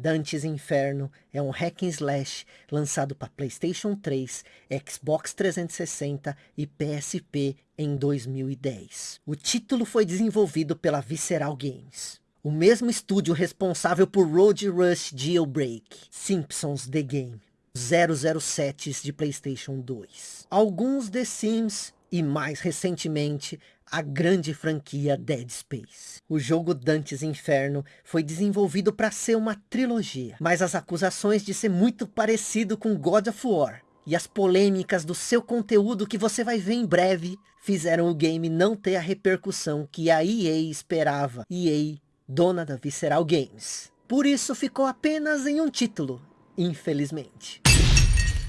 Dante's Inferno é um hack and slash lançado para Playstation 3, Xbox 360 e PSP em 2010. O título foi desenvolvido pela Visceral Games. O mesmo estúdio responsável por Road Rush Jailbreak, Simpsons The Game, 007 de Playstation 2, alguns The Sims e mais recentemente a grande franquia Dead Space. O jogo Dante's Inferno foi desenvolvido para ser uma trilogia, mas as acusações de ser muito parecido com God of War e as polêmicas do seu conteúdo que você vai ver em breve fizeram o game não ter a repercussão que a EA esperava. EA, dona da Visceral Games. Por isso ficou apenas em um título, infelizmente.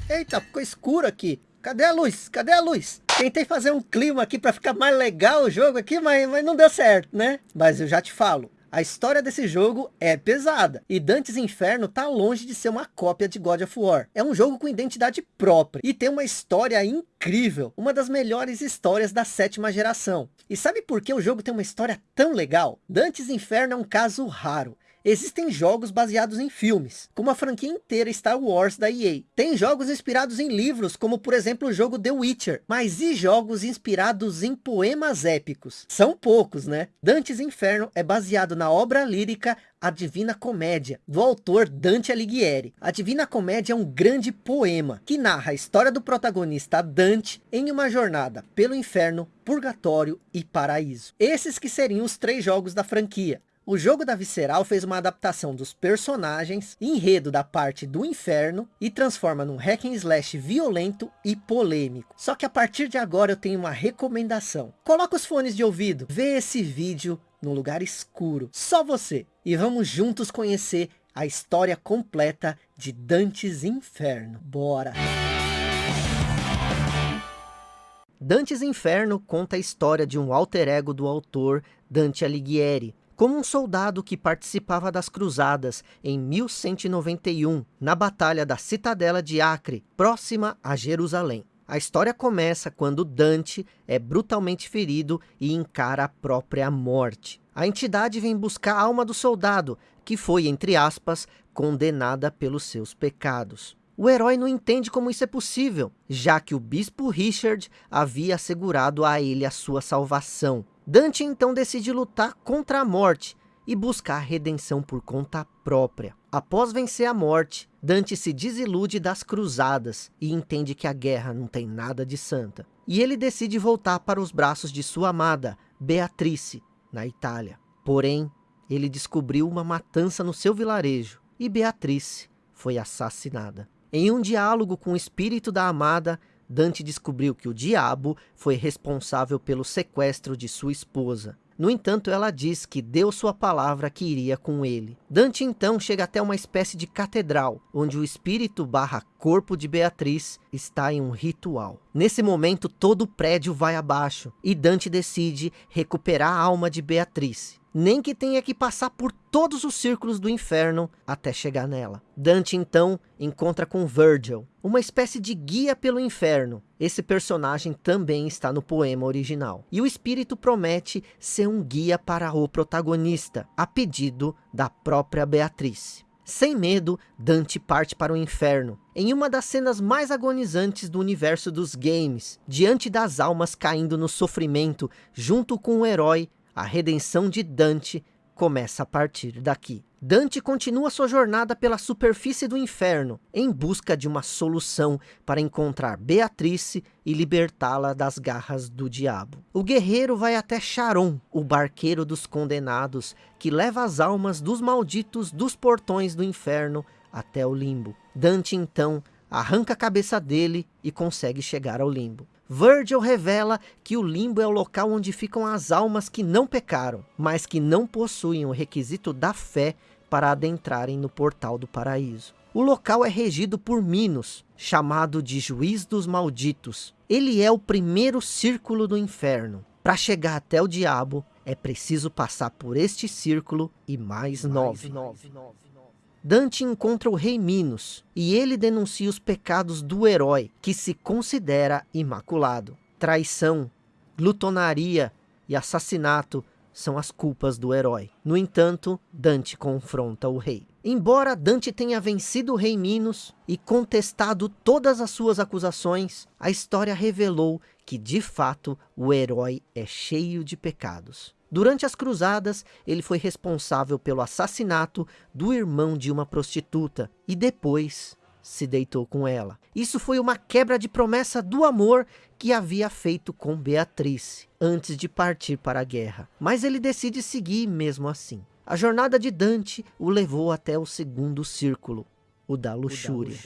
Eita, ficou escuro aqui. Cadê a luz? Cadê a luz? Tentei fazer um clima aqui para ficar mais legal o jogo aqui, mas, mas não deu certo, né? Mas eu já te falo, a história desse jogo é pesada, e Dantes Inferno tá longe de ser uma cópia de God of War. É um jogo com identidade própria, e tem uma história incrível, uma das melhores histórias da sétima geração. E sabe por que o jogo tem uma história tão legal? Dantes Inferno é um caso raro. Existem jogos baseados em filmes, como a franquia inteira Star Wars da EA. Tem jogos inspirados em livros, como por exemplo o jogo The Witcher. Mas e jogos inspirados em poemas épicos? São poucos, né? Dantes Inferno é baseado na obra lírica a Divina Comédia, do autor Dante Alighieri. A Divina Comédia é um grande poema, que narra a história do protagonista Dante em uma jornada pelo inferno, purgatório e paraíso. Esses que seriam os três jogos da franquia. O jogo da Visceral fez uma adaptação dos personagens, enredo da parte do inferno e transforma num hack and slash violento e polêmico. Só que a partir de agora eu tenho uma recomendação. Coloca os fones de ouvido, vê esse vídeo no lugar escuro, só você. E vamos juntos conhecer a história completa de Dantes Inferno. Bora! Dantes Inferno conta a história de um alter ego do autor Dante Alighieri, como um soldado que participava das cruzadas em 1191, na batalha da Citadela de Acre, próxima a Jerusalém. A história começa quando Dante é brutalmente ferido e encara a própria morte. A entidade vem buscar a alma do soldado, que foi, entre aspas, condenada pelos seus pecados. O herói não entende como isso é possível, já que o bispo Richard havia assegurado a ele a sua salvação. Dante então decide lutar contra a morte e buscar redenção por conta própria. Após vencer a morte, Dante se desilude das cruzadas e entende que a guerra não tem nada de santa. E ele decide voltar para os braços de sua amada, Beatrice, na Itália. Porém, ele descobriu uma matança no seu vilarejo e Beatrice foi assassinada. Em um diálogo com o espírito da amada, Dante descobriu que o diabo foi responsável pelo sequestro de sua esposa. No entanto, ela diz que deu sua palavra que iria com ele. Dante então chega até uma espécie de catedral, onde o espírito barra corpo de Beatriz está em um ritual. Nesse momento, todo o prédio vai abaixo, e Dante decide recuperar a alma de Beatriz nem que tenha que passar por todos os círculos do inferno até chegar nela. Dante então encontra com Virgil, uma espécie de guia pelo inferno. Esse personagem também está no poema original. E o espírito promete ser um guia para o protagonista, a pedido da própria Beatriz. Sem medo, Dante parte para o inferno, em uma das cenas mais agonizantes do universo dos games, diante das almas caindo no sofrimento, junto com o herói a redenção de Dante começa a partir daqui. Dante continua sua jornada pela superfície do inferno, em busca de uma solução para encontrar Beatrice e libertá-la das garras do diabo. O guerreiro vai até Charon, o barqueiro dos condenados, que leva as almas dos malditos dos portões do inferno até o limbo. Dante então arranca a cabeça dele e consegue chegar ao limbo. Virgil revela que o limbo é o local onde ficam as almas que não pecaram, mas que não possuem o requisito da fé para adentrarem no portal do paraíso. O local é regido por Minos, chamado de Juiz dos Malditos. Ele é o primeiro círculo do inferno. Para chegar até o diabo, é preciso passar por este círculo e mais, mais nove. nove. Dante encontra o rei Minos, e ele denuncia os pecados do herói, que se considera imaculado. Traição, glutonaria e assassinato são as culpas do herói. No entanto, Dante confronta o rei. Embora Dante tenha vencido o rei Minos e contestado todas as suas acusações, a história revelou que de fato o herói é cheio de pecados. Durante as cruzadas, ele foi responsável pelo assassinato do irmão de uma prostituta e depois se deitou com ela. Isso foi uma quebra de promessa do amor que havia feito com Beatriz antes de partir para a guerra. Mas ele decide seguir mesmo assim. A jornada de Dante o levou até o segundo círculo, o da luxúria.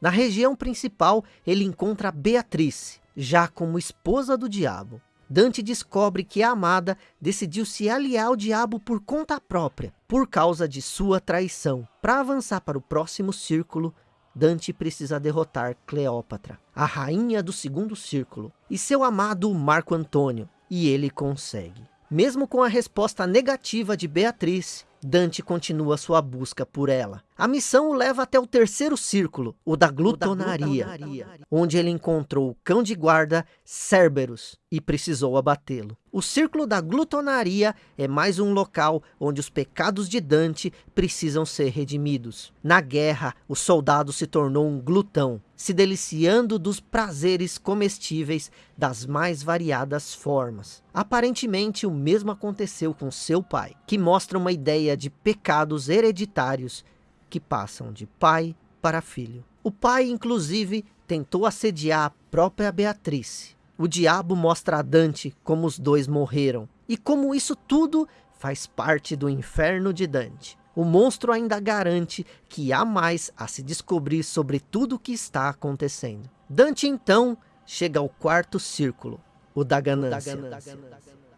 Na região principal, ele encontra Beatriz, já como esposa do diabo. Dante descobre que a amada decidiu se aliar ao diabo por conta própria, por causa de sua traição. Para avançar para o próximo círculo, Dante precisa derrotar Cleópatra, a rainha do segundo círculo, e seu amado Marco Antônio, e ele consegue. Mesmo com a resposta negativa de Beatriz, Dante continua sua busca por ela. A missão o leva até o terceiro círculo, o da glutonaria, onde ele encontrou o cão de guarda Cerberus e precisou abatê-lo. O círculo da glutonaria é mais um local onde os pecados de Dante precisam ser redimidos. Na guerra, o soldado se tornou um glutão, se deliciando dos prazeres comestíveis das mais variadas formas. Aparentemente, o mesmo aconteceu com seu pai, que mostra uma ideia de pecados hereditários que passam de pai para filho. O pai, inclusive, tentou assediar a própria Beatriz. O diabo mostra a Dante como os dois morreram, e como isso tudo faz parte do inferno de Dante. O monstro ainda garante que há mais a se descobrir sobre tudo o que está acontecendo. Dante então chega ao quarto círculo, o da ganância,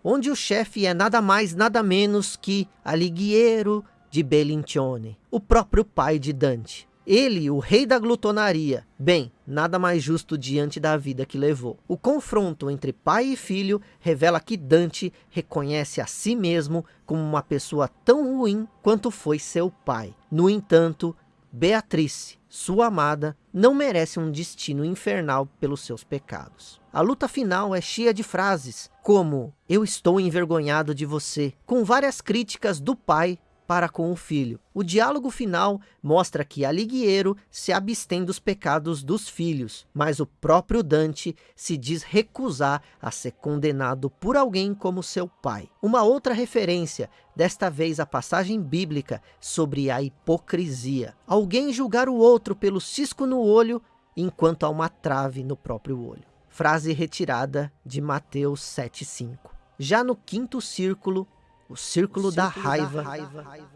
onde o chefe é nada mais nada menos que Alighiero de Bellincione, o próprio pai de Dante. Ele, o rei da glutonaria, bem, nada mais justo diante da vida que levou. O confronto entre pai e filho revela que Dante reconhece a si mesmo como uma pessoa tão ruim quanto foi seu pai. No entanto, Beatriz, sua amada, não merece um destino infernal pelos seus pecados. A luta final é cheia de frases, como, eu estou envergonhado de você, com várias críticas do pai para com o filho. O diálogo final mostra que Alighiero se abstém dos pecados dos filhos, mas o próprio Dante se diz recusar a ser condenado por alguém como seu pai. Uma outra referência, desta vez a passagem bíblica sobre a hipocrisia. Alguém julgar o outro pelo cisco no olho, enquanto há uma trave no próprio olho. Frase retirada de Mateus 7,5. Já no quinto círculo, o círculo, o círculo da, raiva. da raiva.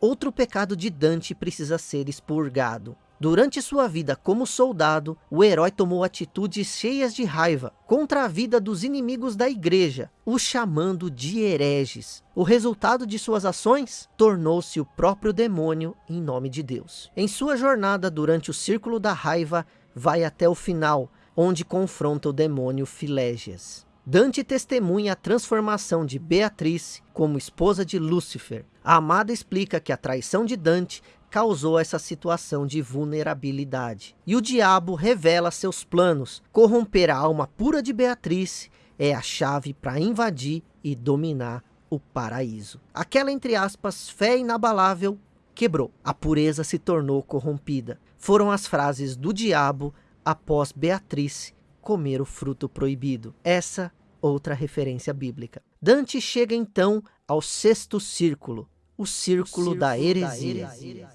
Outro pecado de Dante precisa ser expurgado. Durante sua vida como soldado, o herói tomou atitudes cheias de raiva contra a vida dos inimigos da igreja, os chamando de hereges. O resultado de suas ações tornou-se o próprio demônio em nome de Deus. Em sua jornada durante o círculo da raiva, vai até o final, onde confronta o demônio Filégias. Dante testemunha a transformação de Beatriz como esposa de Lúcifer. A amada explica que a traição de Dante causou essa situação de vulnerabilidade. E o diabo revela seus planos. Corromper a alma pura de Beatriz é a chave para invadir e dominar o paraíso. Aquela, entre aspas, fé inabalável quebrou. A pureza se tornou corrompida. Foram as frases do diabo após Beatriz comer o fruto proibido. Essa outra referência bíblica. Dante chega então ao sexto círculo, o círculo, o círculo da, heresia. da heresia.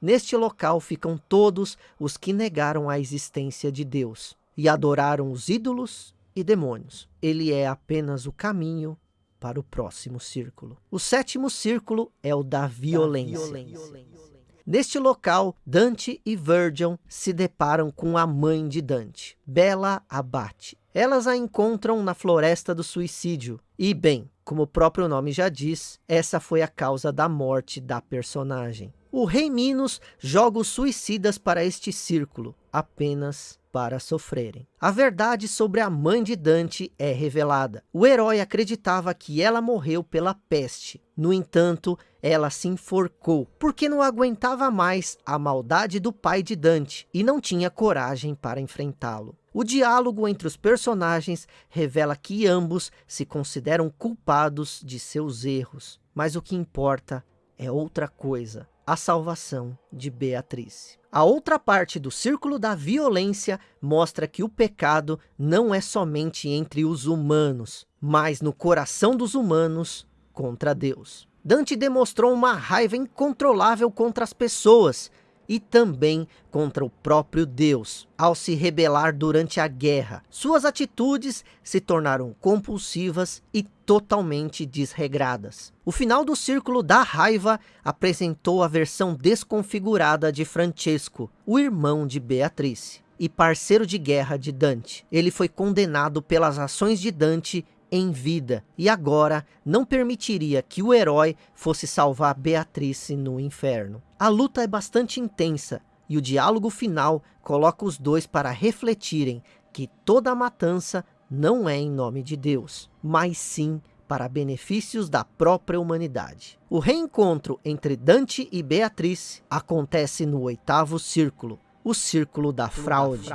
Neste local ficam todos os que negaram a existência de Deus e adoraram os ídolos e demônios. Ele é apenas o caminho para o próximo círculo. O sétimo círculo é o da violência. Da violência. Neste local, Dante e Virgil se deparam com a mãe de Dante, Bela Abate. Elas a encontram na floresta do suicídio. E bem, como o próprio nome já diz, essa foi a causa da morte da personagem. O rei Minos joga os suicidas para este círculo, apenas para sofrerem. A verdade sobre a mãe de Dante é revelada. O herói acreditava que ela morreu pela peste. No entanto, ela se enforcou, porque não aguentava mais a maldade do pai de Dante e não tinha coragem para enfrentá-lo. O diálogo entre os personagens revela que ambos se consideram culpados de seus erros, mas o que importa é outra coisa. A salvação de Beatriz. A outra parte do círculo da violência mostra que o pecado não é somente entre os humanos, mas no coração dos humanos contra Deus. Dante demonstrou uma raiva incontrolável contra as pessoas, e também contra o próprio Deus, ao se rebelar durante a guerra. Suas atitudes se tornaram compulsivas e totalmente desregradas. O final do Círculo da Raiva apresentou a versão desconfigurada de Francesco, o irmão de Beatrice e parceiro de guerra de Dante. Ele foi condenado pelas ações de Dante em vida, e agora não permitiria que o herói fosse salvar Beatrice no inferno. A luta é bastante intensa, e o diálogo final coloca os dois para refletirem que toda a matança não é em nome de Deus, mas sim para benefícios da própria humanidade. O reencontro entre Dante e Beatrice acontece no oitavo círculo, o círculo da fraude.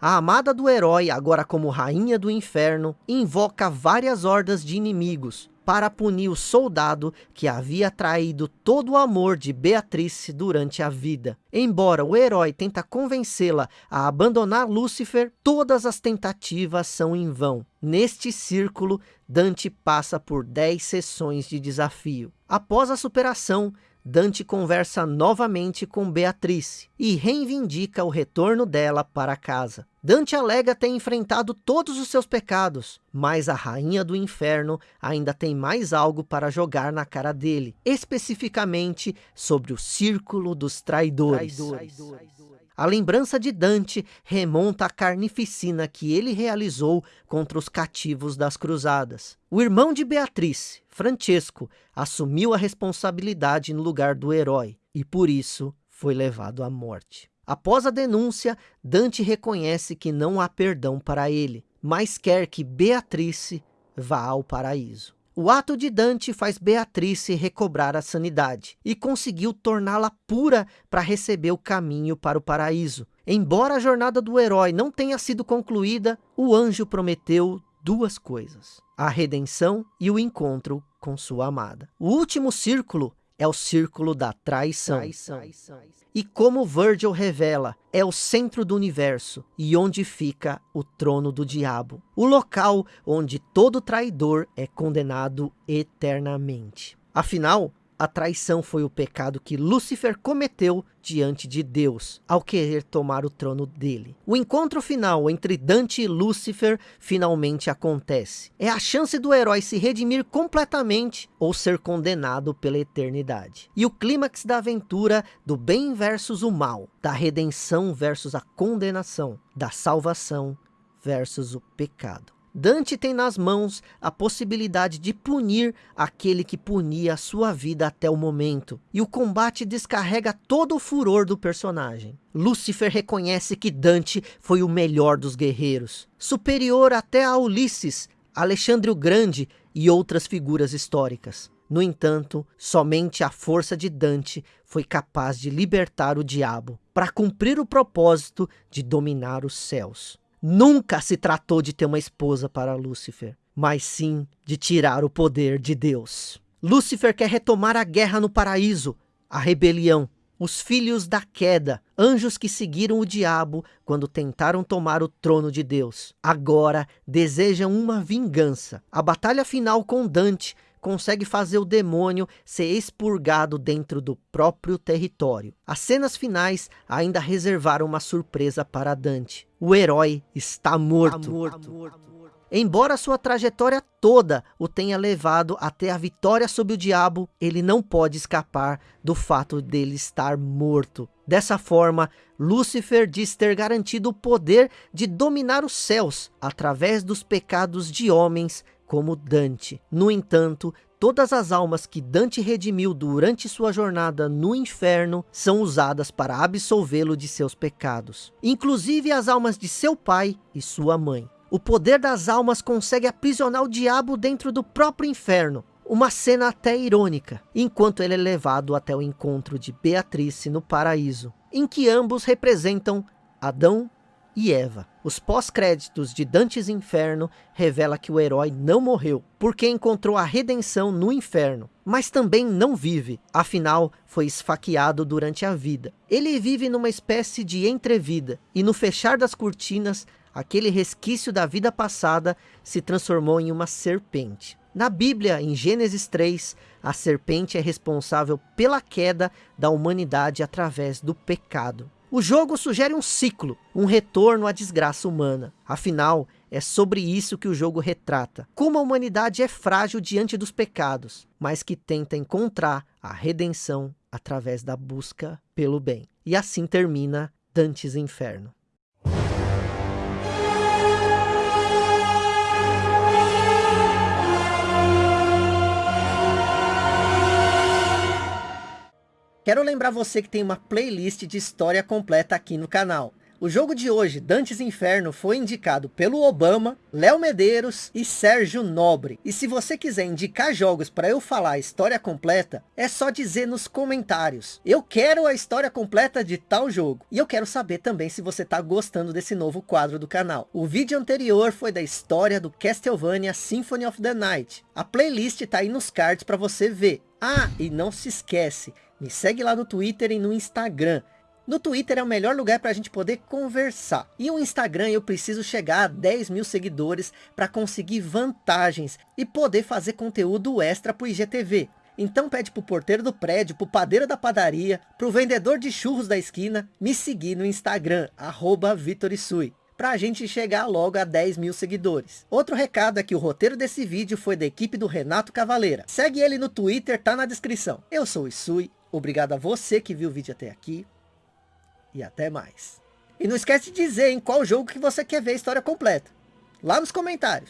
A amada do herói, agora como rainha do inferno, invoca várias hordas de inimigos para punir o soldado que havia traído todo o amor de Beatrice durante a vida. Embora o herói tenta convencê-la a abandonar Lúcifer, todas as tentativas são em vão. Neste círculo, Dante passa por 10 sessões de desafio. Após a superação, Dante conversa novamente com Beatrice e reivindica o retorno dela para casa. Dante alega ter enfrentado todos os seus pecados, mas a rainha do inferno ainda tem mais algo para jogar na cara dele, especificamente sobre o círculo dos traidores. traidores. A lembrança de Dante remonta à carnificina que ele realizou contra os cativos das cruzadas. O irmão de Beatriz, Francesco, assumiu a responsabilidade no lugar do herói e por isso foi levado à morte. Após a denúncia, Dante reconhece que não há perdão para ele, mas quer que Beatriz vá ao paraíso. O ato de Dante faz Beatrice recobrar a sanidade e conseguiu torná-la pura para receber o caminho para o paraíso. Embora a jornada do herói não tenha sido concluída, o anjo prometeu duas coisas, a redenção e o encontro com sua amada. O último círculo é o círculo da traição. traição. E como Virgil revela, é o centro do universo e onde fica o trono do diabo. O local onde todo traidor é condenado eternamente. Afinal, a traição foi o pecado que Lúcifer cometeu diante de Deus, ao querer tomar o trono dele. O encontro final entre Dante e Lúcifer finalmente acontece. É a chance do herói se redimir completamente ou ser condenado pela eternidade. E o clímax da aventura do bem versus o mal, da redenção versus a condenação, da salvação versus o pecado. Dante tem nas mãos a possibilidade de punir aquele que punia a sua vida até o momento. E o combate descarrega todo o furor do personagem. Lúcifer reconhece que Dante foi o melhor dos guerreiros. Superior até a Ulisses, Alexandre o Grande e outras figuras históricas. No entanto, somente a força de Dante foi capaz de libertar o diabo, para cumprir o propósito de dominar os céus. Nunca se tratou de ter uma esposa para Lúcifer, mas sim de tirar o poder de Deus. Lúcifer quer retomar a guerra no paraíso, a rebelião, os filhos da queda, anjos que seguiram o diabo quando tentaram tomar o trono de Deus. Agora desejam uma vingança. A batalha final com Dante consegue fazer o demônio ser expurgado dentro do próprio território. As cenas finais ainda reservaram uma surpresa para Dante. O herói está morto. Está morto. Embora sua trajetória toda o tenha levado até a vitória sobre o diabo, ele não pode escapar do fato dele estar morto. Dessa forma, Lúcifer diz ter garantido o poder de dominar os céus através dos pecados de homens como Dante. No entanto, todas as almas que Dante redimiu durante sua jornada no inferno são usadas para absolvê-lo de seus pecados, inclusive as almas de seu pai e sua mãe. O poder das almas consegue aprisionar o diabo dentro do próprio inferno, uma cena até irônica, enquanto ele é levado até o encontro de Beatrice no paraíso, em que ambos representam Adão e Eva. Os pós-créditos de Dantes Inferno revela que o herói não morreu, porque encontrou a redenção no inferno, mas também não vive, afinal foi esfaqueado durante a vida. Ele vive numa espécie de entrevida, e no fechar das cortinas, aquele resquício da vida passada se transformou em uma serpente. Na Bíblia, em Gênesis 3, a serpente é responsável pela queda da humanidade através do pecado. O jogo sugere um ciclo, um retorno à desgraça humana. Afinal, é sobre isso que o jogo retrata. Como a humanidade é frágil diante dos pecados, mas que tenta encontrar a redenção através da busca pelo bem. E assim termina Dantes Inferno. Quero lembrar você que tem uma playlist de história completa aqui no canal. O jogo de hoje, Dantes Inferno, foi indicado pelo Obama, Léo Medeiros e Sérgio Nobre. E se você quiser indicar jogos para eu falar a história completa, é só dizer nos comentários. Eu quero a história completa de tal jogo. E eu quero saber também se você está gostando desse novo quadro do canal. O vídeo anterior foi da história do Castlevania Symphony of the Night. A playlist está aí nos cards para você ver. Ah, e não se esquece, me segue lá no Twitter e no Instagram. No Twitter é o melhor lugar para a gente poder conversar. E o Instagram eu preciso chegar a 10 mil seguidores para conseguir vantagens e poder fazer conteúdo extra para o IGTV. Então pede pro porteiro do prédio, pro padeiro da padaria, pro vendedor de churros da esquina, me seguir no Instagram, arroba Vitorisui para a gente chegar logo a 10 mil seguidores. Outro recado é que o roteiro desse vídeo foi da equipe do Renato Cavaleira. Segue ele no Twitter, tá na descrição. Eu sou o Isui, obrigado a você que viu o vídeo até aqui. E até mais. E não esquece de dizer em qual jogo que você quer ver a história completa. Lá nos comentários.